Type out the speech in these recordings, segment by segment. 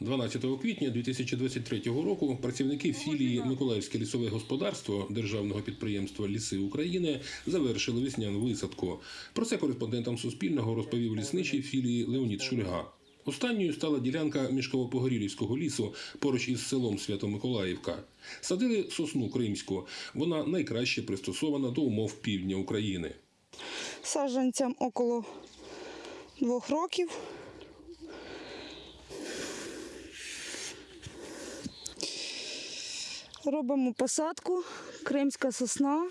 12 квітня 2023 року працівники філії Миколаївське лісове господарство державного підприємства Ліси України завершили весняну висадку. Про це кореспондентам Суспільного розповів лісничий філії Леонід Шульга. Останньою стала ділянка мішково-погорілівського лісу поруч із селом Свято-Миколаївка. Садили сосну кримську. Вона найкраще пристосована до умов півдня України. Саджанцям около двох років. Робимо посадку, кримська сосна.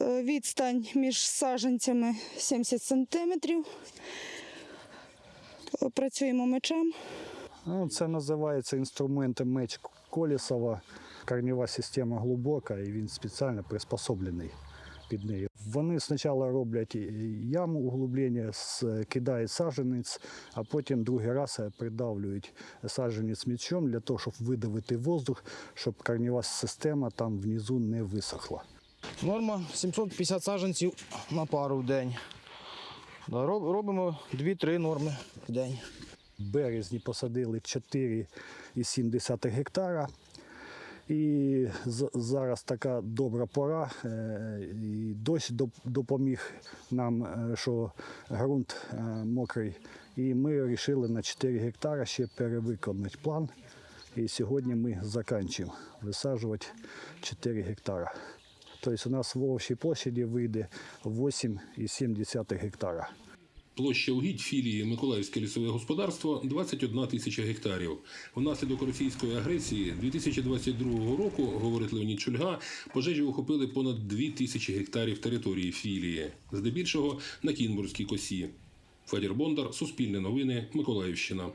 Е, Відстань між саджанцями 70 сантиметрів. Працюємо мечем. Ну, це називається інструментом меч Колісова. Корнєва система глибока і він спеціально приспособлений під неї. Вони спочатку роблять яму углублення, кидають саджанець, а потім другий раз придавлюють саджанець мечом для того, щоб видавити воздух, щоб корнєва система там внизу не висохла. Норма 750 саджанців на пару в день. Робимо 2-3 норми в день. В березні посадили 4,7 гектара. І зараз така добра пора. е, І дощ допоміг нам, е, що ґрунт е, мокрий. І ми вирішили на 4 гектара ще перевиконати план. І сьогодні ми закінчуємо висаджувати 4 гектара. Тобто у нас в общій площаді вийде 8,7 гектара. Площа угідь філії Миколаївське лісове господарство 21 тисяча гектарів. Внаслідок російської агресії 2022 року, говорить Леонід Чульга, пожежі охопили понад 2 тисячі гектарів території філії, здебільшого на Кінбурзькій косі. Федір Бондар, Суспільне новини, Миколаївщина.